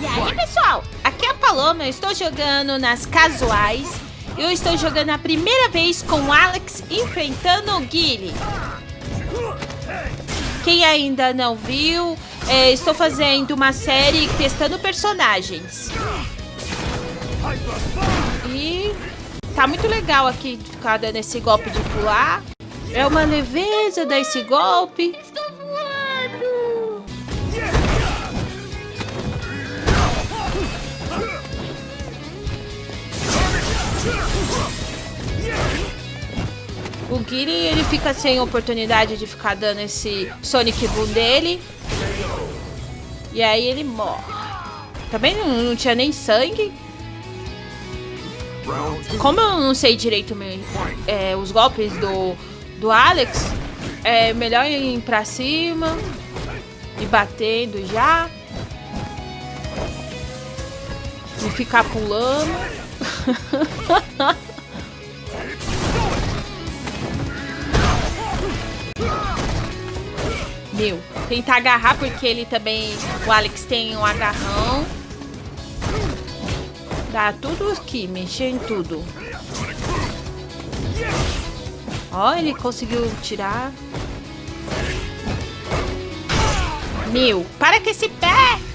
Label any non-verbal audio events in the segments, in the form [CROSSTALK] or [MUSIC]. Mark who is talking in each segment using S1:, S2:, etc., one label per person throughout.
S1: E aí, pessoal? Aqui é a Paloma, eu estou jogando nas casuais. Eu estou jogando a primeira vez com o Alex enfrentando o Guile. Quem ainda não viu, é, estou fazendo uma série testando personagens. E tá muito legal aqui ficar dando esse golpe de pular. É uma leveza dar esse golpe. O Giri, ele fica sem oportunidade de ficar dando esse Sonic Boom dele. E aí ele morre. Também não, não tinha nem sangue. Como eu não sei direito me- é, os golpes do, do Alex, é melhor ir pra cima e batendo já. E ficar pulando. [LAUGHS] [LAUGHS] Meu, tentar agarrar porque ele também. O Alex tem um agarrão. Dá tudo aqui, mexer em tudo. Ó, ele conseguiu tirar. Meu, para com esse pé!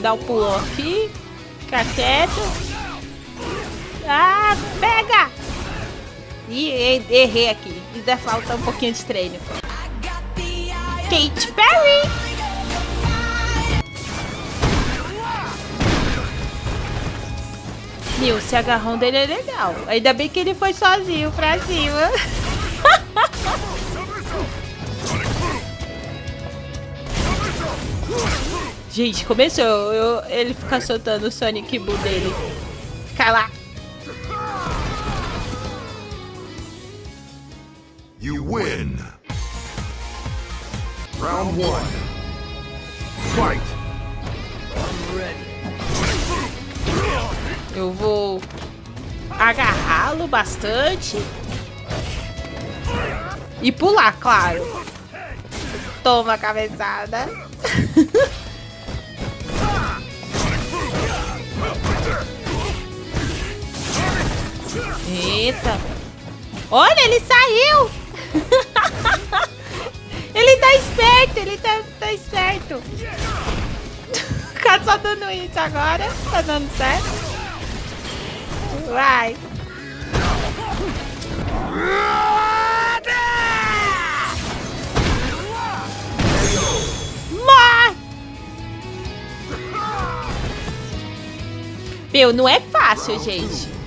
S1: Dá o pulo aqui. Fica quieto. Ah, pega! Ih, errei aqui. Ainda falta um pouquinho de treino. Kate Perry! Meu, esse agarrão dele é legal. Ainda bem que ele foi sozinho pra cima. [LAUGHS] Gente, começou. Eu- ele fica soltando o Sonic Boom dele. Fica lá.
S2: You win. Round one. Fight.
S1: Eu vou agarrá-lo bastante. E pular, claro. Toma a cabeçada. [LAUGHS] Eita. Olha, ele saiu. [LAUGHS] ele tá esperto, ele tá, tá esperto. [LAUGHS] Ficar só dando isso agora. Tá dando certo. Vai. Meu, não é fácil, gente.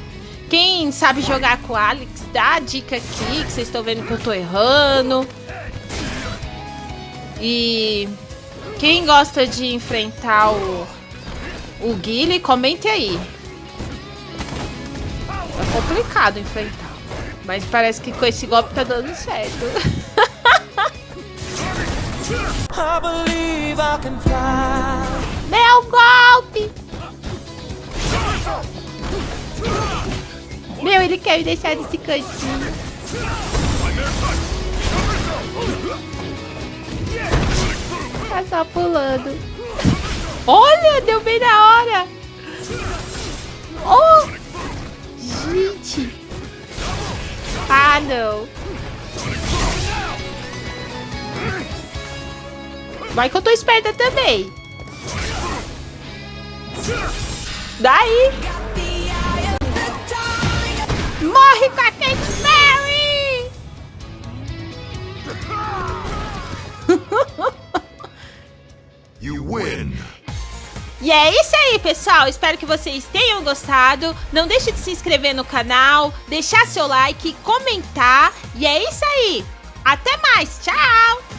S1: Quem sabe jogar com o Alex, dá a dica aqui, que vocês estão vendo que eu tô errando. E quem gosta de enfrentar o, o Guile, comente aí. É complicado enfrentar. Mas parece que com esse golpe tá dando certo. [LAUGHS] Meu golpe! Meu, ele quer me deixar nesse cantinho. Tá só pulando. Olha, deu bem na hora. Oh! Gente. Ah, não. Vai que eu tô esperta também. Daí. E é isso aí, pessoal. Espero que vocês tenham gostado. Não deixe de se inscrever no canal, deixar seu like, comentar. E é isso aí. Até mais. Tchau!